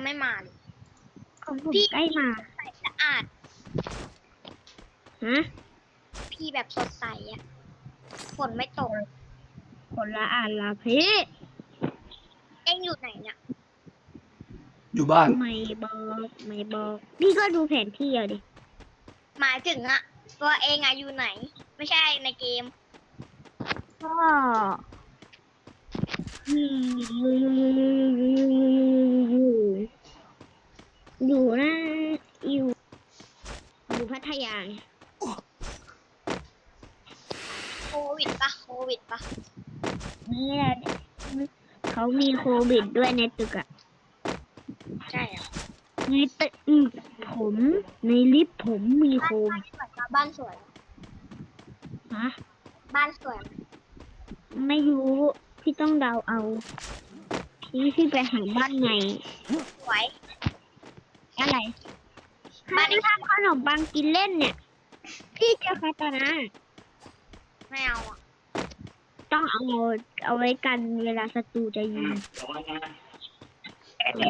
ยังไม่มาเลยของผมพี่ใกล้มาใสสะอาดฮะพี่แบบสดใสอะฝนไม่ตกคนละอ่านละพี่เอ็งอยู่ไหนเนี่ยอยู่บ้าน ไม่บอกไม่บอกพี่ก็ดูแผนที่เอาดิหมายถึงอะตัวเองอะอยู่ไหน ไม่ใช่ในเกมก็อยู่ นะอยู่อยู่พัทยาไงโควิดปะโควิดปะเนี่ยเขามีโควิดด้วยในตึกอะใช่เหรอในตึกผมในลิฟต์ผมมีโควิดบ้านสวยปะบ้านสวยฮะบ้านสวยไหมไม่รู้พี่ต้องเดาเอา พี่พี่ไปหาบ้านไงสวย อะไรบ้านนี้ถ้าขนมปังกินเล่นเนี่ย พี่เจอคาตานะไม่เอาอะต้องเอาเอาไว้กันเวลาศัตรูจะยิงอะไร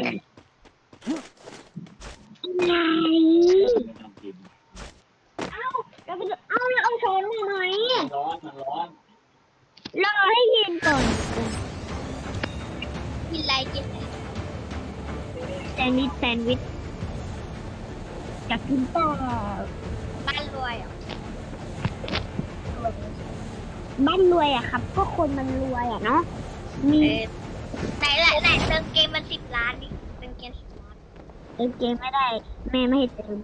เอาเราไปดูเอาแล้วเอาช้อนมาไหมร้อนมันร้อนรอให้เย็นก่อน กินอะไรกินอะไรแซนด์วิชแซนด์วิช อยากกินต่อบ้านรวยเหรอบ้านรวยอะครับ ก็คนมันรวยอะเนาะ มีไหนละไหนเติมเกมมันสิบล้านดิเติมเกมสิบล้านเติมเกมไม่ได้ แม่ไม่ให้เติม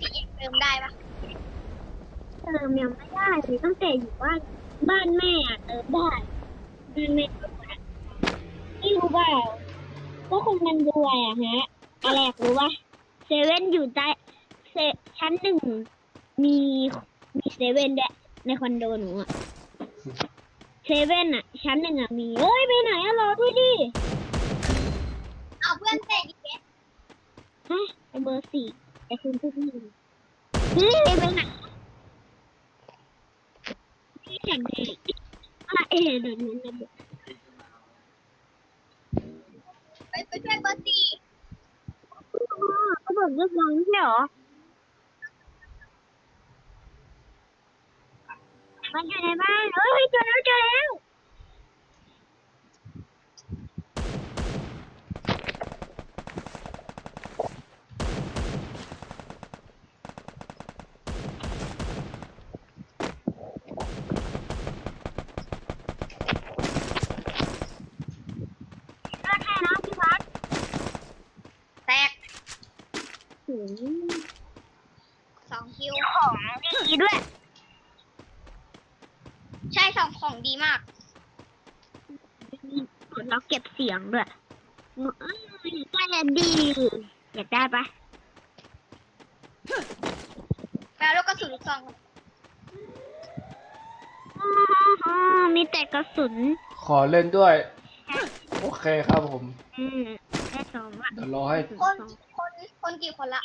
พี่เติมได้ปะเติมยังไม่ได้เลยตั้งแต่อยู่บ้านบ้านแม่อะเติมได้บ้านแม่ก็หมดอะนี่รู้เปล่าก็คนมันรวยอะฮะ อะไรอยากรู้ปะเซเว่นอยู่ใต้เซชั้นหนึ่งมีมีเซเว่นด้วยในคอนโดหนูอะเซเว่นอะชั้นหนึ่งอะมีเอ้ยไปไหนอะรอด้วยดิเอาเพื่อนเตะอีกแล้วฮะไอเบอร์สี่ไอคุณพูดไม่ดีเฮ้ยไปไหนพี่แข่งเด็กอะเอ๋เดี๋ยวนี้นะไปไปช่วยเบอร์สี่ ก็บอกเรียบร้อยไม่ใช่เหรอ มันอยู่ในบ้านเฮ้ยเจอแล้วเจอแล้ว ก็แค่นะพี่วัด แตก ถึง สองคิว ของ ดีด้วย ใช่สองของดีมากเราเก็บเสียงด้วยเอ้ยแค่ดี อยากได้ปะแล้วลูกกระสุนลูกซองอ๋อมีแต่กระสุน ขอเล่นด้วย โอเคครับผม อืมแค่สองละเดี๋ยวรอให้ คน คน คนกี่คนละ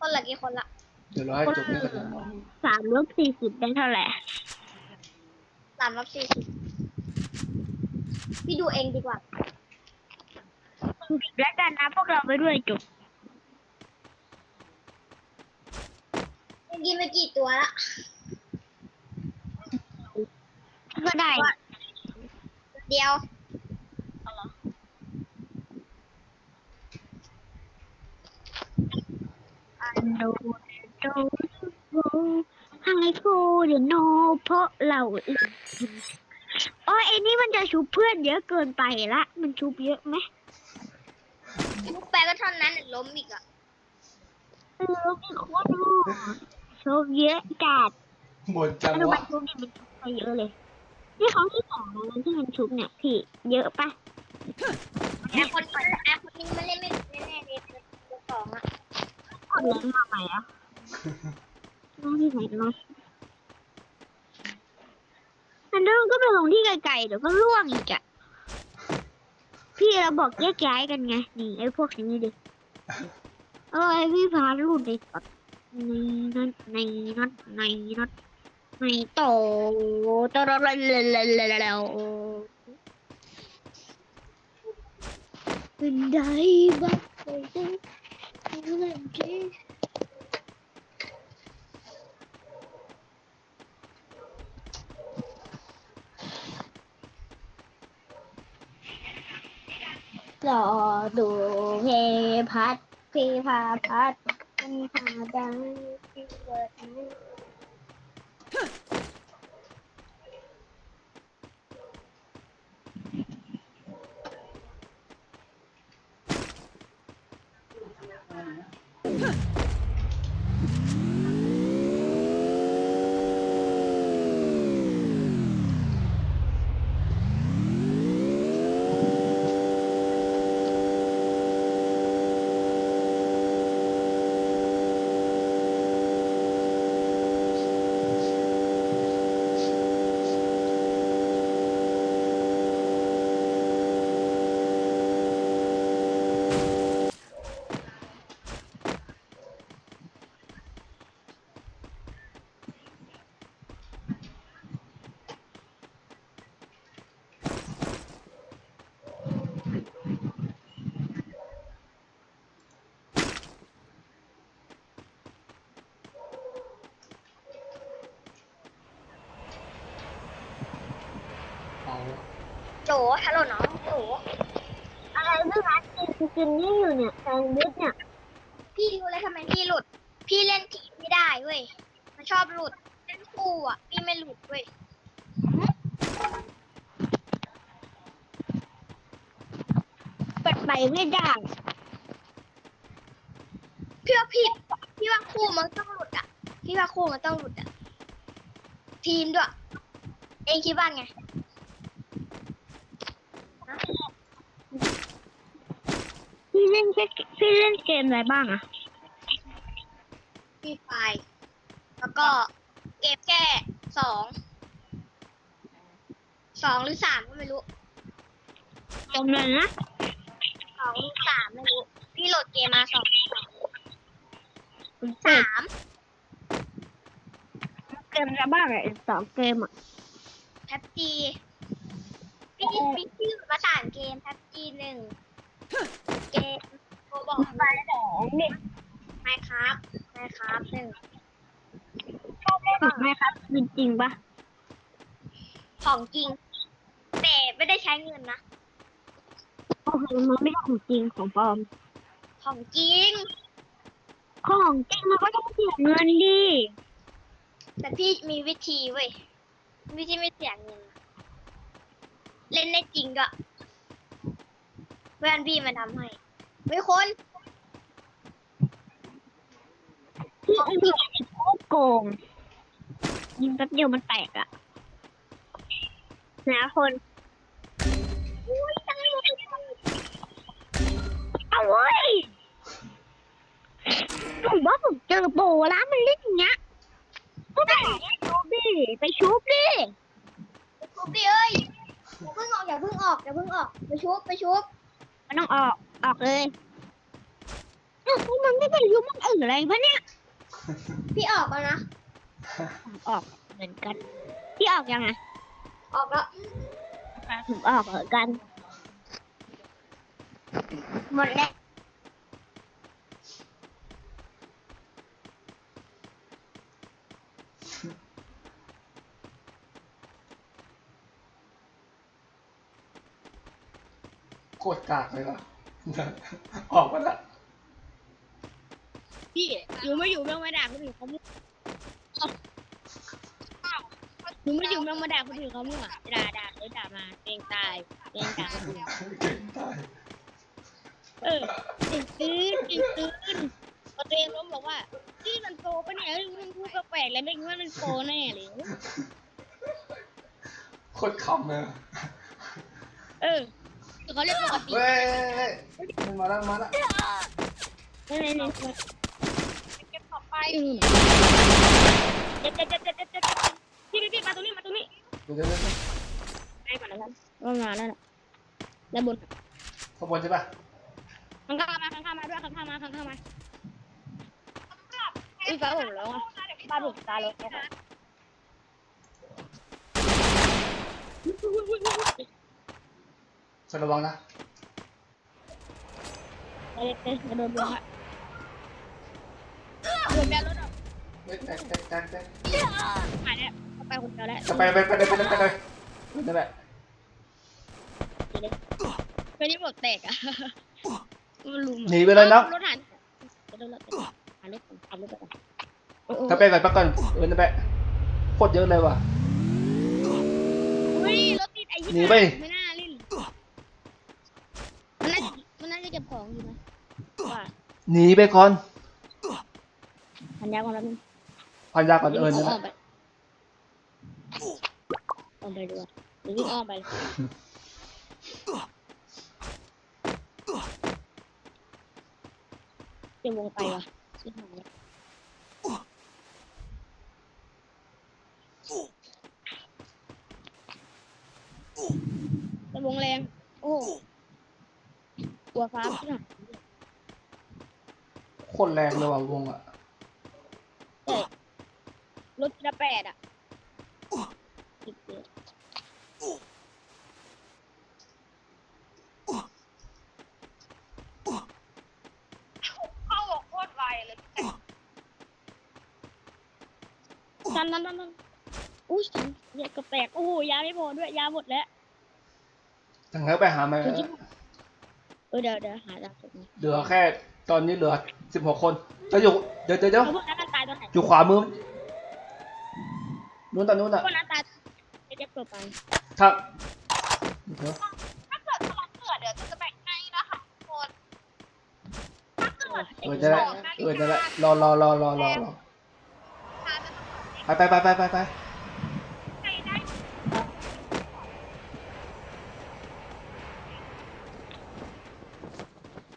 คนละกี่คนละ เดี๋ยวรอให้จบนี่ก่อนนะสามลบสี่สิบได้เท่าไหร่สามรับสี่สิบพี่ดูเองดีกว่าสิบแล้วกันนะพวกเราไปด้วยจบเมื่อกี้ไปกี่ตัวละก็ได้ เดียวโดโดโด ไฮโฟเดโนเพราะเราอื่นโอ้ยไอ้นี่มันจะชุบเพื่อนเยอะเกินไปละ มันชุบเยอะไหมลูกแปรก็เท่านั้นล้มอีกอะเออมีโคตรดูชุบเยอะจัดหมดจังแล้วมัวะนชุบนี่มันชุบไปเยอะเลย นี่ครั้งที่สองแล้วนะที่มันชุบเนี่ยพี่เยอะปะไอคนไอคนนี้มันเล่นไม่แน่ๆเลยตัวสองอะคนเล่นมาใหม่อะน้องที่ไหนเนาะ อันเดิมก็ไปลงที่ไกลๆเดี๋ยวก็ล่วงอีกอะพี่เราบอกแยกย้ายกันไง นี่ไอ้พวกนี้ดิเอ้ยพี่พาลูดในตัดในนั้นในนั้นในนั้นในโตโตโตโตโตโตเป็นไดบ้างไปจังเล่นจี รอดูเพพัดพีพาพัดมันพาดังที่เกิดนั้ โจฮัลโหลน้องโจอะไรเรื่องร้านกินกินนี่อยู่เนี่ยแซนด์วิชเนี่ย พี่รู้แล้วทำไมพี่หลุด พี่เล่นทีมไม่ได้เว้ย มันชอบหลุดเล่นคู่อะ พี่ไม่หลุดเว้ยเปิดไปไม่ได้พี่ว่าผิดพี่ว่าคู่มันต้องหลุดอะ พี่ว่าคู่มันต้องหลุดอะ ทีมด้วย เองคิดว่าไง พี่เล่นแค่ พี่เล่นเกมอะไรบ้างอะพี่ไฟล์แล้วก็เกมแก้สองสองหรือสามก็ไม่รู้เกมอะไรนะสองหรือสามไม่รู้ พี่โหลดเกมมาสองผมเปิดสามเกมอะไรบ้างอะอีกสองเกมอะแท็บจีพี่พี่พี่โหลดมาสามเกมแท็บจีหนึ่งเกมโบบอกไปสองเนี่ยไมครับไมครับหนึ่งชอบเล่นไหมครับจริงๆปะของจริง แต่ไม่ได้ใช้เงินนะโอ้โหมันไม่ใช่ของจริงของปลอม ของจริง ของจริงมันก็ต้องเสียเงินดิแต่พี่มีวิธีเว้ยวิธีไม่เสียเงินเล่นได้จริงก็เพื่อนพี่มาทำให้ เฮ้ยคนพี่ไอ้พี่โคตรโกง ยิงแป๊บเดียวมันแตกอะนะคนอุ้ยตายเลยเอาเว้ยผมว่าผมเจอโบแล้วมันเล่นอย่างเงี้ยก็ไปชุบดิไปชุบดิชุบดิเอ้ยอย่าเพิ่งออกอย่าเพิ่งออกอย่าเพิ่งออกไปชุบไปชุบมันต้องออก ออกเลยอ้าวมันไม่ไปยุบมันอื่นอะไรปะเนี่ยพี่ออกแล้วนะ ออกเหมือนกัน พี่ออกยังไงออกแล้วผมออกเหมือนกัน หมดแล้วโคตรกากเลยว่ะ ออกมาละพี่อยู่ไม่อยู่เรื่องมาด่าคนอื่นเขามั่วหนูไม่อยู่เรื่องมาด่าคนอื่นเขามั่วด่าด่าเลยด่ามาเองตายเองด่าคนอื่นเก่งตายเออตื่นตื่นตื่นตื่นพอตัวเองล้มบอกว่าพี่มันโปรปะเนี่ยเฮ้ยมันพูดแปลกๆแล้วไม่คิดว่ามันโปรแน่เลยโคตรขำเลยอะ เออเขาเรียกปกติเว้ยมันมาแล้วมาแล้วนี่นี่นี่เก็บต่อไปเจ็บเจ็บเจ็บเจ็บเจ็บเจ็บพี่พี่พี่มาตรงนี้มาตรงนี้เดี๋ยวเดี๋ยวเดี๋ยวไปก่อนแล้วกันว่ามาแล้วน่ะด้านบนข้างบนใช่ปะข้างข้ามาข้างข้ามาด้วยข้างข้ามาข้างข้ามาอุ้ยฟ้าผมแล้วอะบ้านผมตายแล้ว จะระวังนะไปเลยไปกระโดดลงอะโดดแม่รถออกแตกแตกแตกแตกแตกไปแล้วไปคนเดียวแล้วจะไปไปไปไปไปไปไปนั่นแหละไปนี่หมดแตกอะมันลุมหนีไปเลยเนาะรถหันไปรถรถหันรถก่อนหันรถก่อนโอ้โหถ้าไปก่อนพักก่อนเออนั่นแหละโคตรเยอะเลยว่ะหนีไป ไม่น่าเล่นมันน่ามันน่าจะเก็บของอยู่นะว่า หนีไปก่อนพันยาก่อนแล้วนึงพันยาก่อนเออนั่นแหอ้อละมไปอ้อมไปด้วยหรือวิ่งอ้อมไปเลยเดี๋ยววงไปว่ะชิบหายแล้วแต่วงแรง โอ้กลัวฟ้าชิบหาย โคตรแรงเลยว่ะวงอะเอ้ยรถละแปดอะสิบเจ็ดเข้าบอกโคตรไวเลยตันตันตันตันอุ้ยเหยียดกระแตกโอ้โหยาไม่พอด้วยยาหมดแล้วทางนั้นไปหามาเออเดี๋ยวเดี๋ยวหาดาวสุดนะเหลือแค่ตอนนี้เหลือ สิบหกคนจะอยู่เดี๋ยวเดี๋ยวเดี๋ยวเอาพวกนั้นมันตายตอนไหนอยู่ขวามือนู้นตอนนู้นอะพวกนั้นตายเดี๋ยวจะเปิดไปถ้าเดี๋ยวถ้าเกิดพลังเกิดเดี๋ยวจะแบ่งให้นะคะทุกคนถ้าเกิดเออจะได้เออจะได้รอรอรอรอรอรอพาจะไปไปไปไปไปไป ใครได้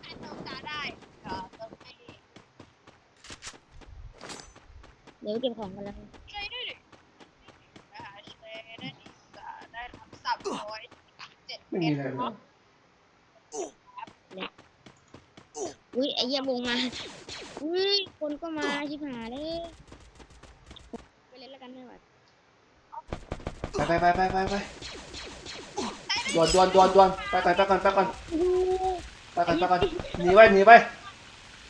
ใครเติมตาได้เดี๋ยวเติมให้ เดี๋ยวเก็บของกันแล้วช่วยด้วยดินะคะช่วยได้ดีกว่าได้รับสามร้อยเจ็ดไม่มีอะไรเลยอุ้ยไอ้เหี้ยวงมาอุ้ยคนก็มาชิบหายเลยไปเล่นแล้วกันไม่ไหวไปไปไปไปไปไปดวนดวนดวนดวนไปไปไปก่อนไปก่อนโอ้โหไปก่อนไปก่อนหนีไปหนีไป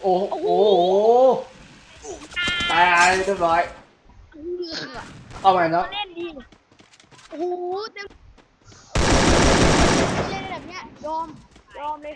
โอ้โหโอ้โห ตายเรียบร้อยเอาใหม่เนาะเล่นดีโอ้โหเต็มเล่นแบบเนี้ยยอมยอมเลย